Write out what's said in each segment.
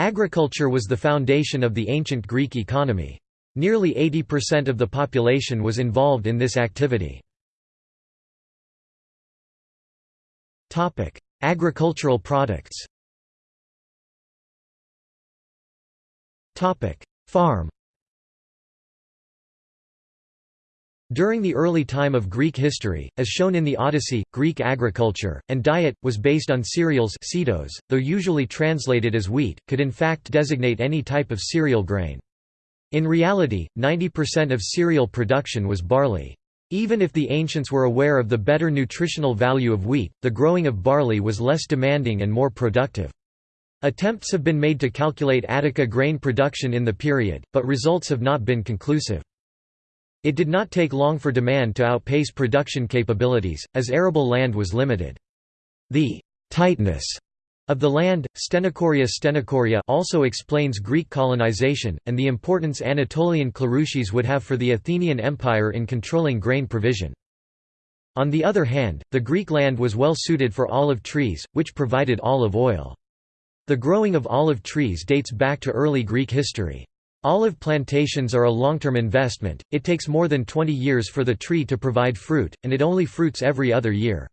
Agriculture was the foundation of the ancient Greek economy. Nearly 80% of the population was involved in this activity. Agricultural products Farm During the early time of Greek history, as shown in the Odyssey, Greek agriculture, and diet, was based on cereals though usually translated as wheat, could in fact designate any type of cereal grain. In reality, 90% of cereal production was barley. Even if the ancients were aware of the better nutritional value of wheat, the growing of barley was less demanding and more productive. Attempts have been made to calculate Attica grain production in the period, but results have not been conclusive. It did not take long for demand to outpace production capabilities, as arable land was limited. The «tightness» of the land, Stenochoria stenochoria also explains Greek colonization, and the importance Anatolian Cleruchies would have for the Athenian Empire in controlling grain provision. On the other hand, the Greek land was well suited for olive trees, which provided olive oil. The growing of olive trees dates back to early Greek history. Olive plantations are a long-term investment, it takes more than 20 years for the tree to provide fruit, and it only fruits every other year.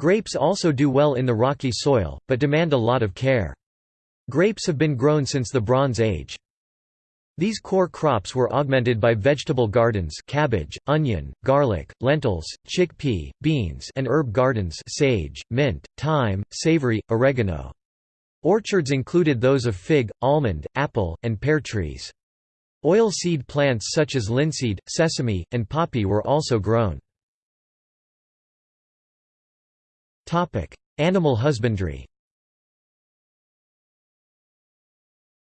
Grapes also do well in the rocky soil, but demand a lot of care. Grapes have been grown since the Bronze Age. These core crops were augmented by vegetable gardens cabbage, onion, garlic, lentils, chickpea, beans and herb gardens sage, mint, thyme, savory, oregano. Orchards included those of fig, almond, apple, and pear trees. Oil seed plants such as linseed, sesame, and poppy were also grown. Animal husbandry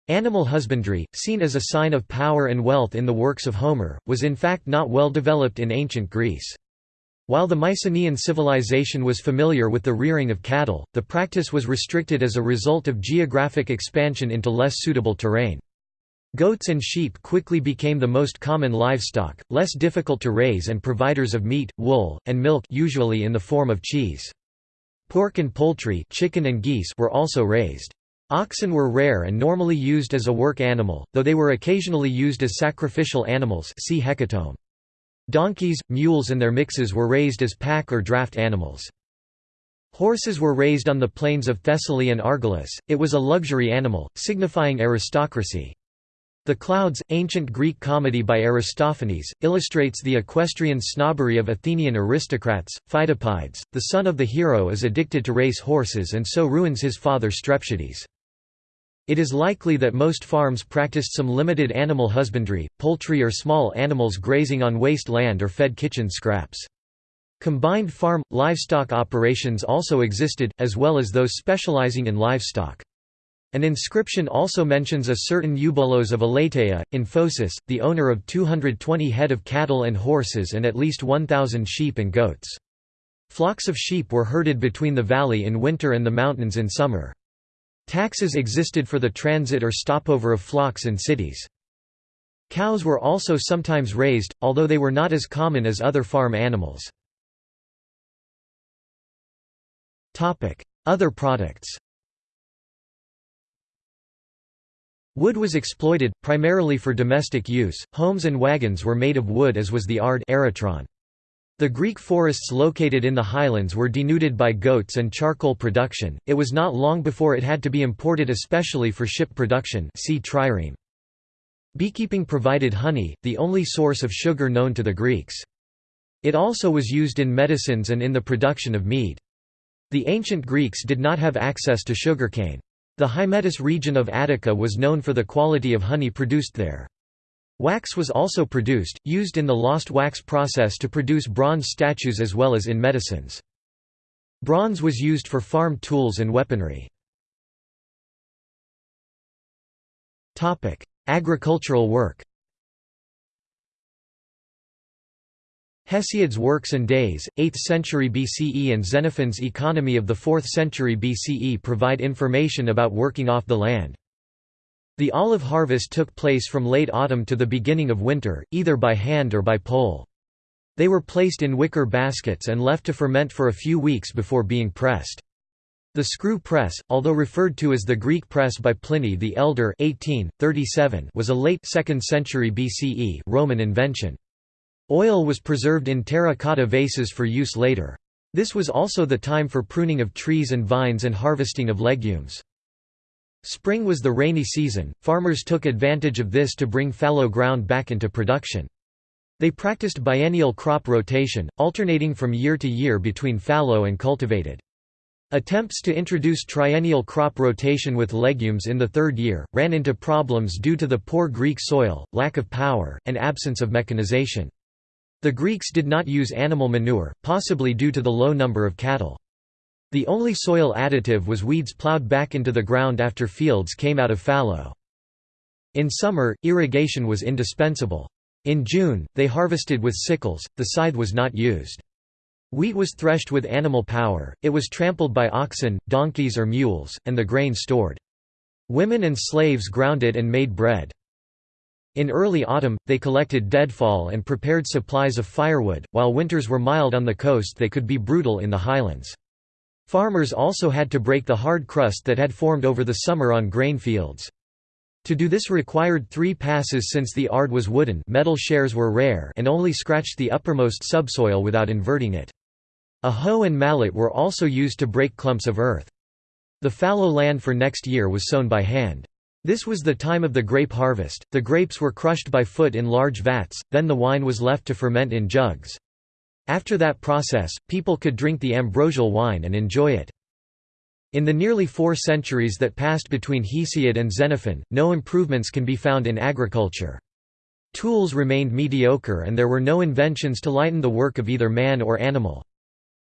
Animal husbandry, seen as a sign of power and wealth in the works of Homer, was in fact not well developed in ancient Greece. While the Mycenaean civilization was familiar with the rearing of cattle, the practice was restricted as a result of geographic expansion into less suitable terrain. Goats and sheep quickly became the most common livestock, less difficult to raise and providers of meat, wool, and milk usually in the form of cheese. Pork and poultry chicken and geese were also raised. Oxen were rare and normally used as a work animal, though they were occasionally used as sacrificial animals see hecatomb. Donkeys, mules and their mixes were raised as pack or draft animals. Horses were raised on the plains of Thessaly and Argolis, it was a luxury animal, signifying aristocracy. The Clouds, ancient Greek comedy by Aristophanes, illustrates the equestrian snobbery of Athenian aristocrats. Pheidippides, the son of the hero is addicted to race horses and so ruins his father Strepsiades. It is likely that most farms practiced some limited animal husbandry, poultry or small animals grazing on waste land or fed kitchen scraps. Combined farm, livestock operations also existed, as well as those specializing in livestock. An inscription also mentions a certain Eubolos of Elateia, in Phocis, the owner of 220 head of cattle and horses and at least 1,000 sheep and goats. Flocks of sheep were herded between the valley in winter and the mountains in summer. Taxes existed for the transit or stopover of flocks in cities. Cows were also sometimes raised, although they were not as common as other farm animals. Other products Wood was exploited, primarily for domestic use, homes and wagons were made of wood as was the ard arotron. The Greek forests located in the highlands were denuded by goats and charcoal production, it was not long before it had to be imported especially for ship production see trireme. Beekeeping provided honey, the only source of sugar known to the Greeks. It also was used in medicines and in the production of mead. The ancient Greeks did not have access to sugarcane. The Hymettus region of Attica was known for the quality of honey produced there. Wax was also produced, used in the lost wax process to produce bronze statues as well as in medicines. Bronze was used for farm tools and weaponry. Agricultural work Hesiod's Works and Days, 8th century BCE and Xenophon's Economy of the 4th century BCE provide information about working off the land. The olive harvest took place from late autumn to the beginning of winter, either by hand or by pole. They were placed in wicker baskets and left to ferment for a few weeks before being pressed. The screw press, although referred to as the Greek press by Pliny the Elder 1837, was a late 2nd century BCE Roman invention. Oil was preserved in terracotta vases for use later. This was also the time for pruning of trees and vines and harvesting of legumes. Spring was the rainy season, farmers took advantage of this to bring fallow ground back into production. They practiced biennial crop rotation, alternating from year to year between fallow and cultivated. Attempts to introduce triennial crop rotation with legumes in the third year, ran into problems due to the poor Greek soil, lack of power, and absence of mechanization. The Greeks did not use animal manure, possibly due to the low number of cattle. The only soil additive was weeds plowed back into the ground after fields came out of fallow. In summer, irrigation was indispensable. In June, they harvested with sickles, the scythe was not used. Wheat was threshed with animal power, it was trampled by oxen, donkeys or mules, and the grain stored. Women and slaves ground it and made bread. In early autumn, they collected deadfall and prepared supplies of firewood, while winters were mild on the coast they could be brutal in the highlands. Farmers also had to break the hard crust that had formed over the summer on grain fields. To do this required three passes since the ard was wooden metal shares were rare and only scratched the uppermost subsoil without inverting it. A hoe and mallet were also used to break clumps of earth. The fallow land for next year was sown by hand. This was the time of the grape harvest, the grapes were crushed by foot in large vats, then the wine was left to ferment in jugs. After that process, people could drink the ambrosial wine and enjoy it. In the nearly four centuries that passed between Hesiod and Xenophon, no improvements can be found in agriculture. Tools remained mediocre and there were no inventions to lighten the work of either man or animal.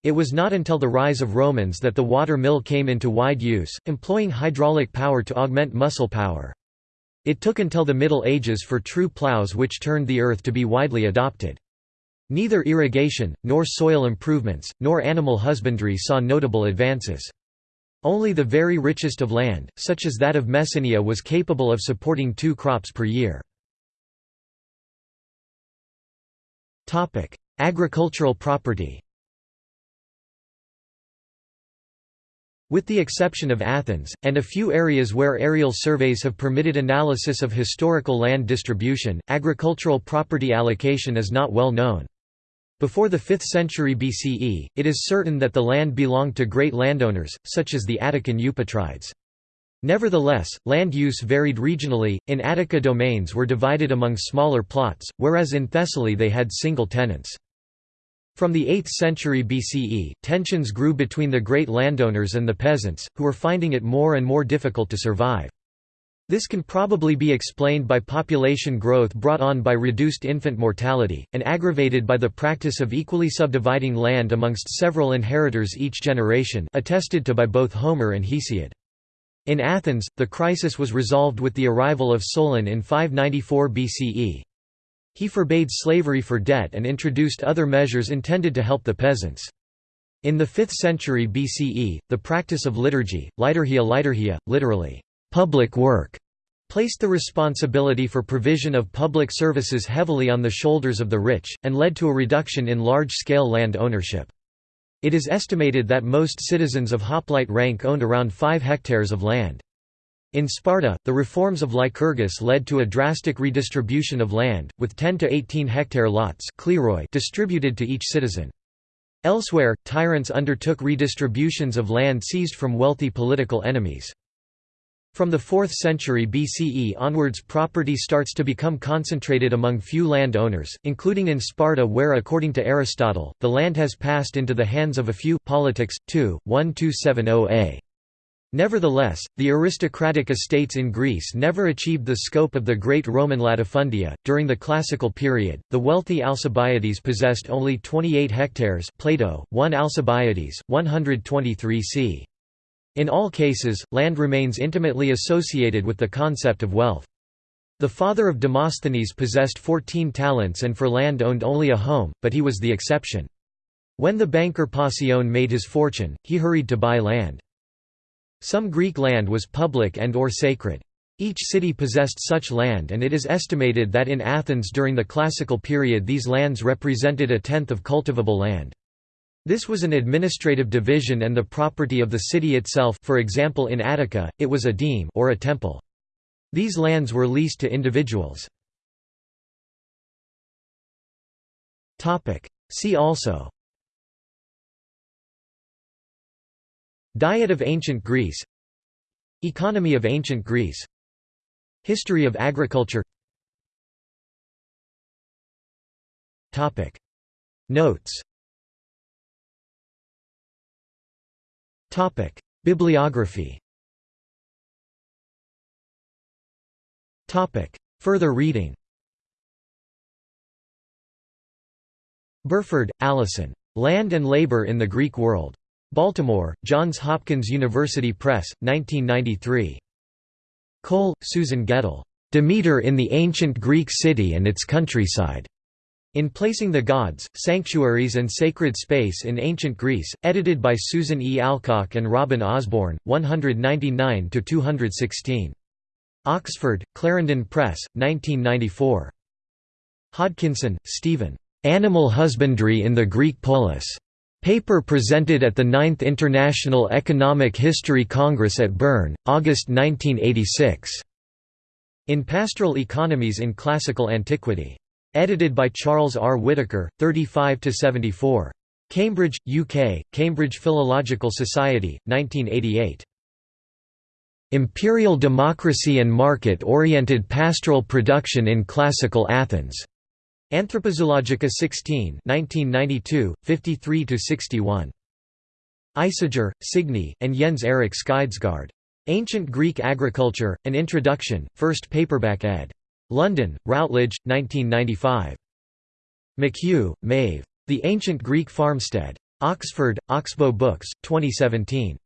It was not until the rise of Romans that the water mill came into wide use, employing hydraulic power to augment muscle power. It took until the Middle Ages for true plows which turned the earth to be widely adopted. Neither irrigation, nor soil improvements, nor animal husbandry saw notable advances. Only the very richest of land, such as that of Messenia was capable of supporting two crops per year. Agricultural property With the exception of Athens, and a few areas where aerial surveys have permitted analysis of historical land distribution, agricultural property allocation is not well known. Before the 5th century BCE, it is certain that the land belonged to great landowners, such as the Attican Eupatrides. Nevertheless, land use varied regionally, in Attica domains were divided among smaller plots, whereas in Thessaly they had single tenants. From the 8th century BCE, tensions grew between the great landowners and the peasants, who were finding it more and more difficult to survive. This can probably be explained by population growth brought on by reduced infant mortality, and aggravated by the practice of equally subdividing land amongst several inheritors each generation attested to by both Homer and Hesiod. In Athens, the crisis was resolved with the arrival of Solon in 594 BCE. He forbade slavery for debt and introduced other measures intended to help the peasants. In the 5th century BCE, the practice of liturgy, liturgia liturgia, literally, public work, placed the responsibility for provision of public services heavily on the shoulders of the rich, and led to a reduction in large-scale land ownership. It is estimated that most citizens of hoplite rank owned around 5 hectares of land. In Sparta, the reforms of Lycurgus led to a drastic redistribution of land, with 10 to 18 hectare lots distributed to each citizen. Elsewhere, tyrants undertook redistributions of land seized from wealthy political enemies. From the 4th century BCE onwards property starts to become concentrated among few land owners, including in Sparta where according to Aristotle, the land has passed into the hands of a few Politics, 2, 1270a. Nevertheless, the aristocratic estates in Greece never achieved the scope of the great Roman latifundia. During the classical period, the wealthy Alcibiades possessed only 28 hectares, Plato, 1 Alcibiades, 123 c. In all cases, land remains intimately associated with the concept of wealth. The father of Demosthenes possessed 14 talents and for land owned only a home, but he was the exception. When the banker Phocion made his fortune, he hurried to buy land. Some Greek land was public and or sacred. Each city possessed such land and it is estimated that in Athens during the classical period these lands represented a tenth of cultivable land. This was an administrative division and the property of the city itself for example in Attica, it was a deme or a temple. These lands were leased to individuals. See also. Diet of ancient Greece. Economy of ancient Greece. History of agriculture. Notes Bibliography Topic: Further reading Burford, Alison. Land and Labor in the Greek World. Baltimore, Johns Hopkins University Press, 1993. Cole, Susan Guettel. Demeter in the Ancient Greek City and its Countryside. In Placing the Gods, Sanctuaries and Sacred Space in Ancient Greece, edited by Susan E. Alcock and Robin Osborne, 199–216. Oxford, Clarendon Press, 1994. Hodkinson, Stephen. Animal Husbandry in the Greek Polis. Paper presented at the 9th International Economic History Congress at Bern, August 1986. In Pastoral Economies in Classical Antiquity. Edited by Charles R. Whittaker, 35–74. Cambridge, UK, Cambridge Philological Society, 1988. Imperial Democracy and Market-Oriented Pastoral Production in Classical Athens. Anthropozoologica 16 1992, 53–61. Isager, Signe, and Jens Erik Skydsgaard. Ancient Greek Agriculture, An Introduction, first paperback ed. London, Routledge, 1995. McHugh, Maeve. The Ancient Greek Farmstead. Oxford, Oxbow Books, 2017.